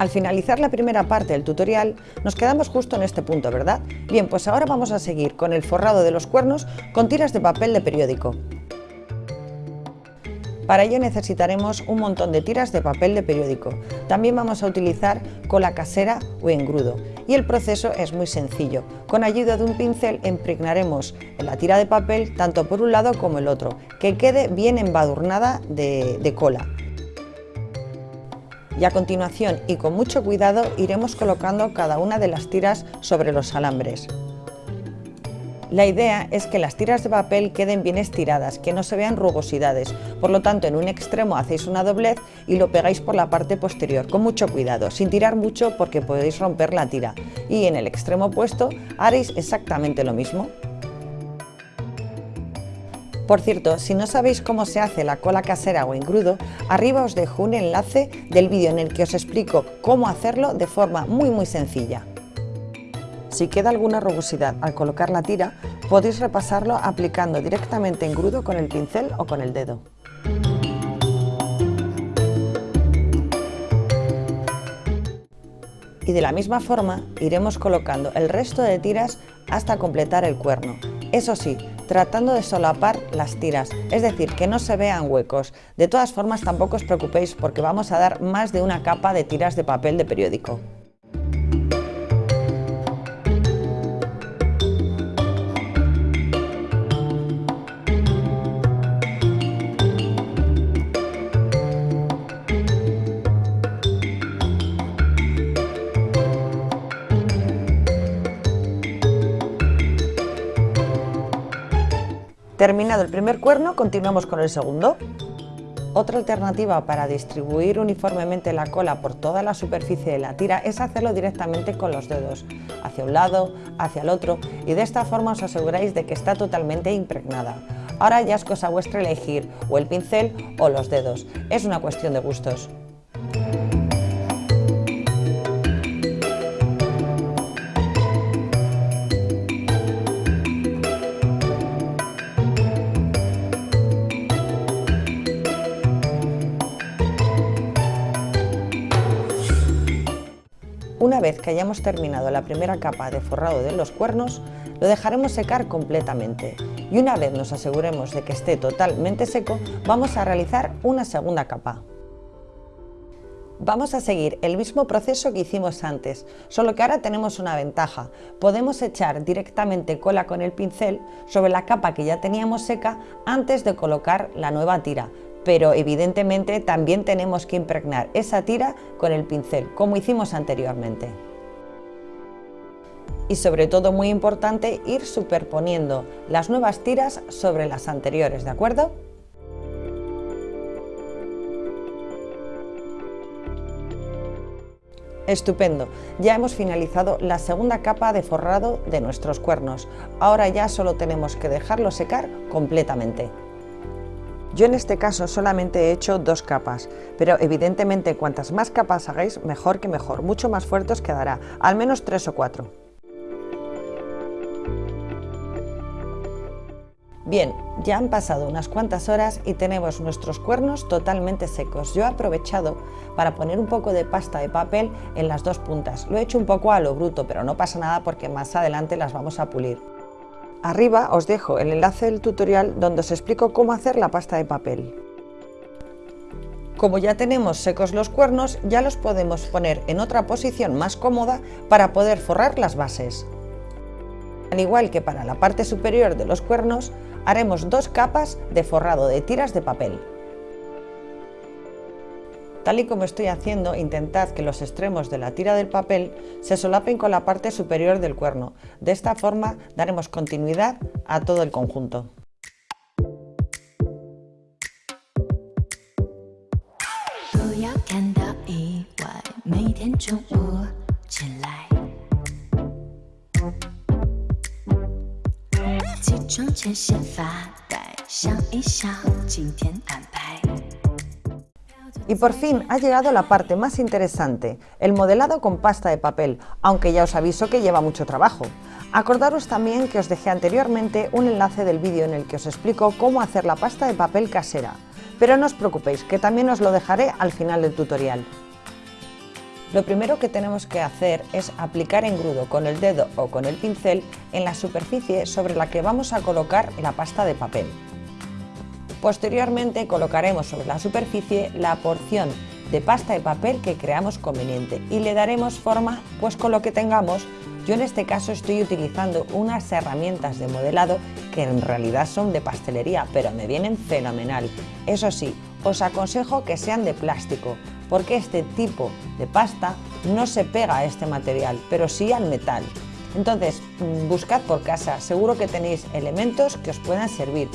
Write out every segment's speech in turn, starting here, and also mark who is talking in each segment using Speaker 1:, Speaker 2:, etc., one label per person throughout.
Speaker 1: Al finalizar la primera parte del tutorial, nos quedamos justo en este punto, ¿verdad? Bien, pues ahora vamos a seguir con el forrado de los cuernos con tiras de papel de periódico. Para ello necesitaremos un montón de tiras de papel de periódico. También vamos a utilizar cola casera o engrudo. Y el proceso es muy sencillo. Con ayuda de un pincel impregnaremos la tira de papel tanto por un lado como el otro, que quede bien embadurnada de, de cola y a continuación y con mucho cuidado iremos colocando cada una de las tiras sobre los alambres. La idea es que las tiras de papel queden bien estiradas, que no se vean rugosidades, por lo tanto en un extremo hacéis una doblez y lo pegáis por la parte posterior, con mucho cuidado, sin tirar mucho porque podéis romper la tira, y en el extremo opuesto haréis exactamente lo mismo. Por cierto, si no sabéis cómo se hace la cola casera o engrudo, arriba os dejo un enlace del vídeo en el que os explico cómo hacerlo de forma muy muy sencilla. Si queda alguna rugosidad al colocar la tira, podéis repasarlo aplicando directamente engrudo con el pincel o con el dedo. Y de la misma forma iremos colocando el resto de tiras hasta completar el cuerno. Eso sí, tratando de solapar las tiras, es decir, que no se vean huecos. De todas formas, tampoco os preocupéis porque vamos a dar más de una capa de tiras de papel de periódico. Terminado el primer cuerno, continuamos con el segundo. Otra alternativa para distribuir uniformemente la cola por toda la superficie de la tira es hacerlo directamente con los dedos, hacia un lado, hacia el otro, y de esta forma os aseguráis de que está totalmente impregnada. Ahora ya es cosa vuestra elegir o el pincel o los dedos, es una cuestión de gustos. Que hayamos terminado la primera capa de forrado de los cuernos, lo dejaremos secar completamente y una vez nos aseguremos de que esté totalmente seco, vamos a realizar una segunda capa. Vamos a seguir el mismo proceso que hicimos antes, solo que ahora tenemos una ventaja. Podemos echar directamente cola con el pincel sobre la capa que ya teníamos seca antes de colocar la nueva tira, pero evidentemente también tenemos que impregnar esa tira con el pincel, como hicimos anteriormente. Y sobre todo muy importante ir superponiendo las nuevas tiras sobre las anteriores, ¿de acuerdo? Estupendo, ya hemos finalizado la segunda capa de forrado de nuestros cuernos. Ahora ya solo tenemos que dejarlo secar completamente. Yo en este caso solamente he hecho dos capas, pero evidentemente cuantas más capas hagáis, mejor que mejor, mucho más fuerte os quedará, al menos tres o cuatro. Bien, ya han pasado unas cuantas horas y tenemos nuestros cuernos totalmente secos. Yo he aprovechado para poner un poco de pasta de papel en las dos puntas. Lo he hecho un poco a lo bruto, pero no pasa nada porque más adelante las vamos a pulir. Arriba os dejo el enlace del tutorial donde os explico cómo hacer la pasta de papel. Como ya tenemos secos los cuernos, ya los podemos poner en otra posición más cómoda para poder forrar las bases. Al igual que para la parte superior de los cuernos, haremos dos capas de forrado de tiras de papel. Tal y como estoy haciendo, intentad que los extremos de la tira del papel se solapen con la parte superior del cuerno. De esta forma daremos continuidad a todo el conjunto. Y por fin ha llegado la parte más interesante, el modelado con pasta de papel, aunque ya os aviso que lleva mucho trabajo. Acordaros también que os dejé anteriormente un enlace del vídeo en el que os explico cómo hacer la pasta de papel casera, pero no os preocupéis que también os lo dejaré al final del tutorial. Lo primero que tenemos que hacer es aplicar engrudo con el dedo o con el pincel en la superficie sobre la que vamos a colocar la pasta de papel. Posteriormente colocaremos sobre la superficie la porción de pasta de papel que creamos conveniente y le daremos forma pues con lo que tengamos. Yo en este caso estoy utilizando unas herramientas de modelado que en realidad son de pastelería, pero me vienen fenomenal. Eso sí, os aconsejo que sean de plástico, porque este tipo de pasta no se pega a este material, pero sí al metal. Entonces, mm, buscad por casa, seguro que tenéis elementos que os puedan servir.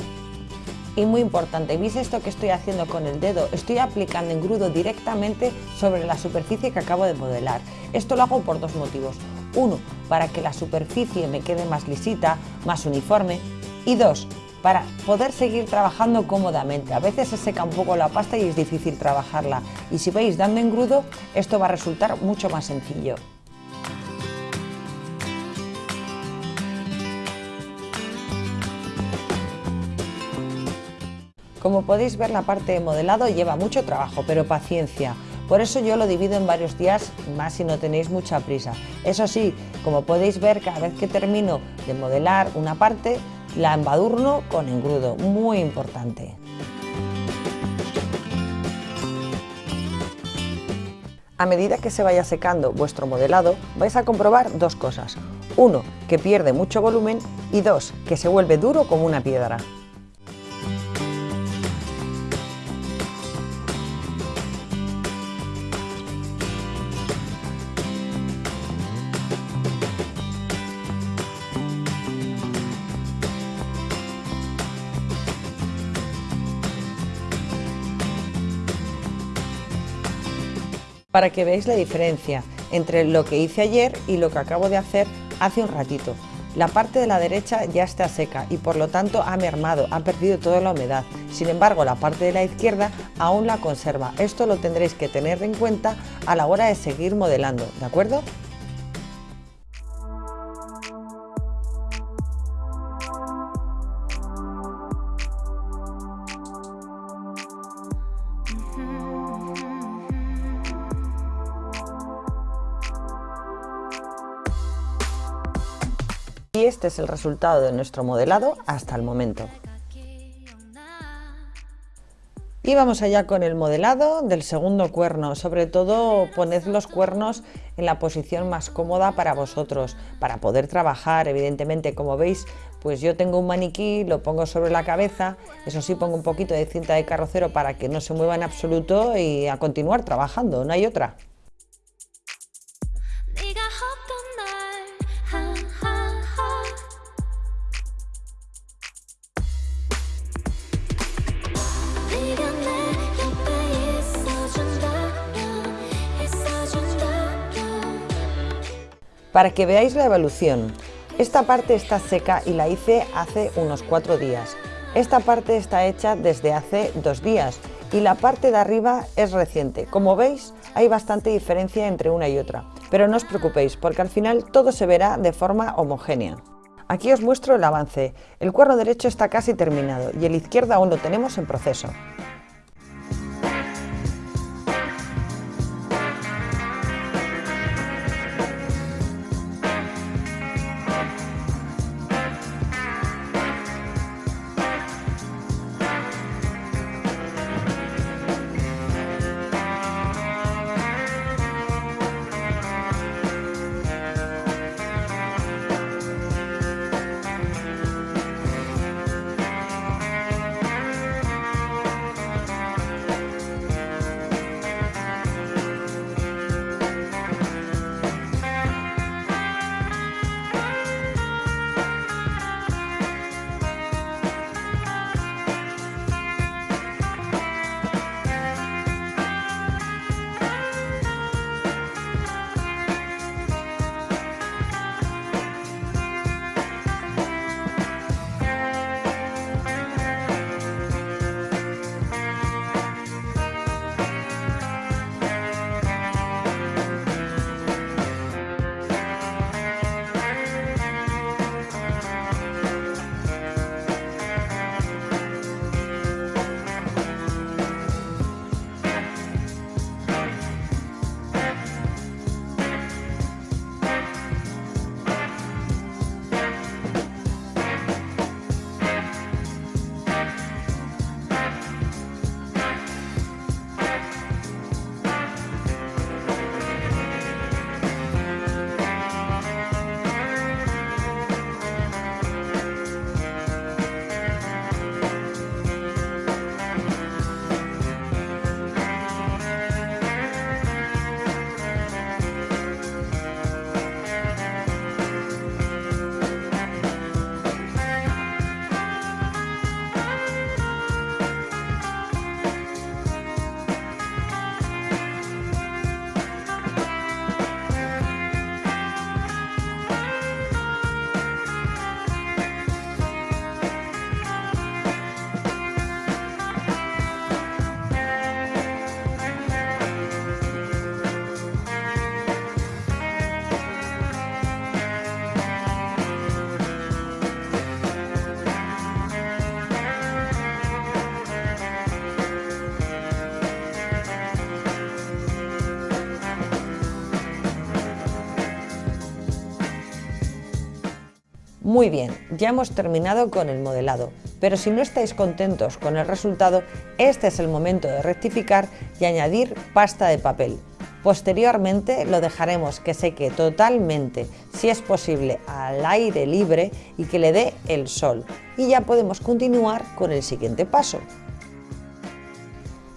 Speaker 1: Y muy importante, ¿veis esto que estoy haciendo con el dedo? Estoy aplicando engrudo directamente sobre la superficie que acabo de modelar. Esto lo hago por dos motivos. Uno, para que la superficie me quede más lisita, más uniforme. Y dos, para poder seguir trabajando cómodamente. A veces se seca un poco la pasta y es difícil trabajarla. Y si veis dando engrudo, esto va a resultar mucho más sencillo. Como podéis ver la parte de modelado lleva mucho trabajo, pero paciencia. Por eso yo lo divido en varios días, más si no tenéis mucha prisa. Eso sí, como podéis ver, cada vez que termino de modelar una parte, la embadurno con engrudo, muy importante. A medida que se vaya secando vuestro modelado, vais a comprobar dos cosas. Uno, que pierde mucho volumen y dos, que se vuelve duro como una piedra. Para que veáis la diferencia entre lo que hice ayer y lo que acabo de hacer hace un ratito. La parte de la derecha ya está seca y por lo tanto ha mermado, ha perdido toda la humedad. Sin embargo, la parte de la izquierda aún la conserva. Esto lo tendréis que tener en cuenta a la hora de seguir modelando, ¿de acuerdo? Este es el resultado de nuestro modelado hasta el momento. Y vamos allá con el modelado del segundo cuerno. Sobre todo poned los cuernos en la posición más cómoda para vosotros, para poder trabajar. Evidentemente, como veis, pues yo tengo un maniquí, lo pongo sobre la cabeza. Eso sí, pongo un poquito de cinta de carrocero para que no se mueva en absoluto y a continuar trabajando, no hay otra. Para que veáis la evolución, esta parte está seca y la hice hace unos cuatro días. Esta parte está hecha desde hace dos días y la parte de arriba es reciente. Como veis, hay bastante diferencia entre una y otra, pero no os preocupéis porque al final todo se verá de forma homogénea. Aquí os muestro el avance. El cuerno derecho está casi terminado y el izquierdo aún lo tenemos en proceso. Muy bien, ya hemos terminado con el modelado, pero si no estáis contentos con el resultado, este es el momento de rectificar y añadir pasta de papel. Posteriormente lo dejaremos que seque totalmente, si es posible al aire libre y que le dé el sol. Y ya podemos continuar con el siguiente paso.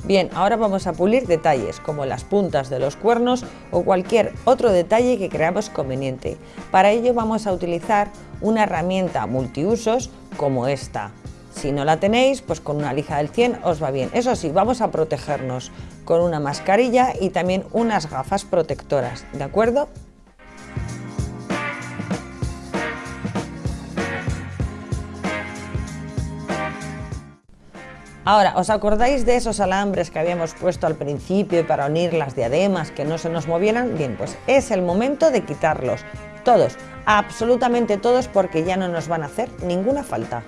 Speaker 1: Bien, ahora vamos a pulir detalles como las puntas de los cuernos o cualquier otro detalle que creamos conveniente. Para ello vamos a utilizar una herramienta multiusos como esta. Si no la tenéis, pues con una lija del 100 os va bien. Eso sí, vamos a protegernos con una mascarilla y también unas gafas protectoras, ¿de acuerdo? Ahora, ¿os acordáis de esos alambres que habíamos puesto al principio para unir las diademas que no se nos movieran? Bien, pues es el momento de quitarlos, todos, absolutamente todos porque ya no nos van a hacer ninguna falta.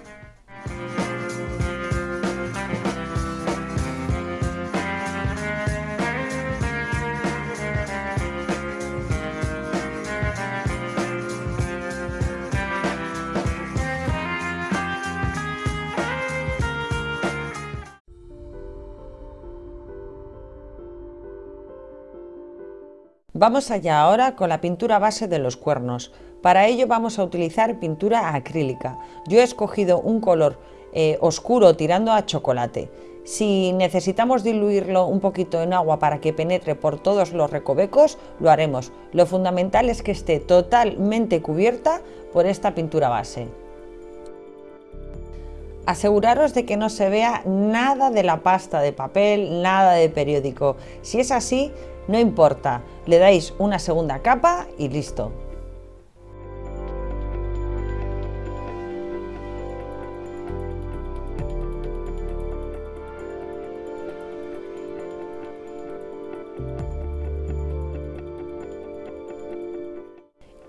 Speaker 1: Vamos allá ahora con la pintura base de los cuernos. Para ello vamos a utilizar pintura acrílica. Yo he escogido un color eh, oscuro tirando a chocolate. Si necesitamos diluirlo un poquito en agua para que penetre por todos los recovecos, lo haremos. Lo fundamental es que esté totalmente cubierta por esta pintura base. Aseguraros de que no se vea nada de la pasta de papel, nada de periódico. Si es así, no importa, le dais una segunda capa y listo.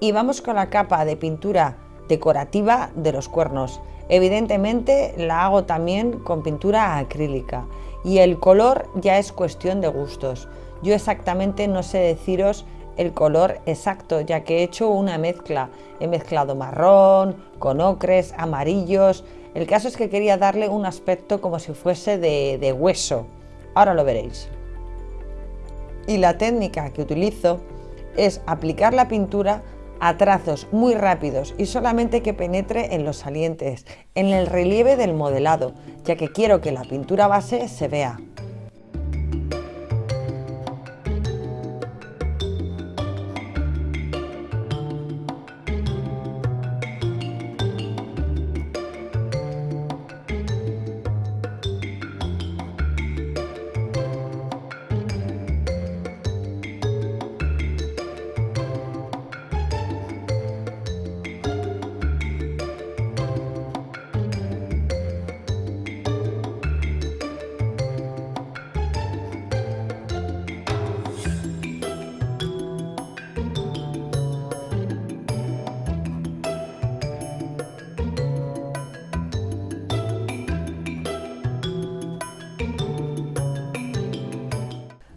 Speaker 1: Y vamos con la capa de pintura decorativa de los cuernos. Evidentemente la hago también con pintura acrílica y el color ya es cuestión de gustos. Yo exactamente no sé deciros el color exacto, ya que he hecho una mezcla. He mezclado marrón, con ocres, amarillos. El caso es que quería darle un aspecto como si fuese de, hueso. Ahora lo veréis. Y la técnica que utilizo es aplicar la pintura a trazos muy rápidos y solamente que penetre en los salientes, en el relieve del modelado, ya que quiero que la pintura base se vea.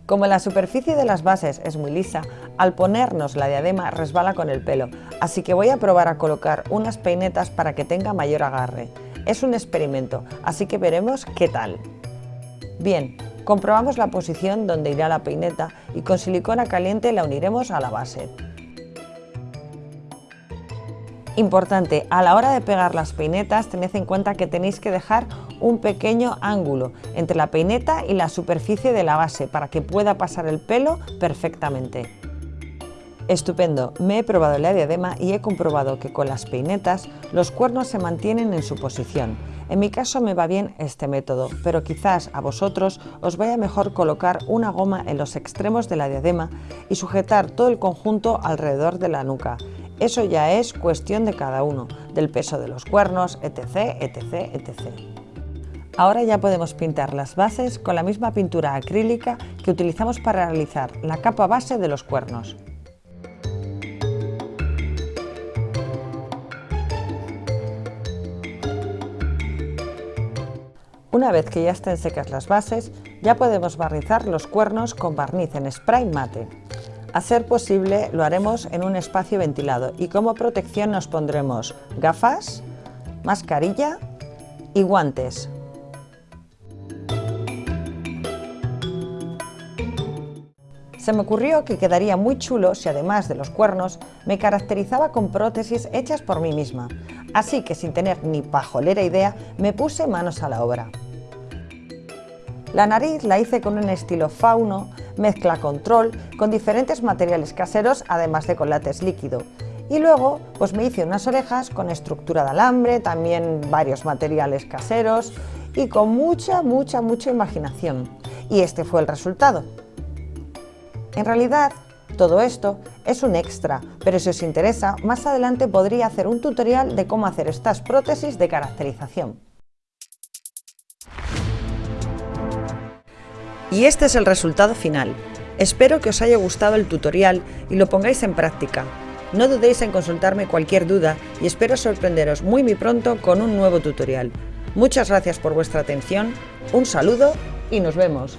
Speaker 1: Como la superficie de las bases es muy lisa, al ponernos la diadema resbala con el pelo, así que voy a probar a colocar unas peinetas para que tenga mayor agarre. Es un experimento, así que veremos qué tal. Bien, comprobamos la posición donde irá la peineta y con silicona caliente la uniremos a la base. Importante, a la hora de pegar las peinetas tened en cuenta que tenéis que dejar un pequeño ángulo entre la peineta y la superficie de la base para que pueda pasar el pelo perfectamente. Estupendo, me he probado la diadema y he comprobado que con las peinetas los cuernos se mantienen en su posición. En mi caso me va bien este método, pero quizás a vosotros os vaya mejor colocar una goma en los extremos de la diadema y sujetar todo el conjunto alrededor de la nuca. Eso ya es cuestión de cada uno, del peso de los cuernos, etc, etc, etc. Ahora ya podemos pintar las bases con la misma pintura acrílica que utilizamos para realizar la capa base de los cuernos. Una vez que ya estén secas las bases, ya podemos barnizar los cuernos con barniz en spray mate. A ser posible lo haremos en un espacio ventilado y como protección nos pondremos gafas, mascarilla y guantes. Se me ocurrió que quedaría muy chulo si además de los cuernos me caracterizaba con prótesis hechas por mí misma, así que sin tener ni pajolera idea me puse manos a la obra. La nariz la hice con un estilo fauno, mezcla control, con diferentes materiales caseros además de con látex líquido. Y luego pues me hice unas orejas con estructura de alambre, también varios materiales caseros y con mucha, mucha, mucha imaginación. Y este fue el resultado. En realidad, todo esto es un extra, pero si os interesa, más adelante podría hacer un tutorial de cómo hacer estas prótesis de caracterización. Y este es el resultado final. Espero que os haya gustado el tutorial y lo pongáis en práctica. No dudéis en consultarme cualquier duda y espero sorprenderos muy muy pronto con un nuevo tutorial. Muchas gracias por vuestra atención, un saludo y nos vemos.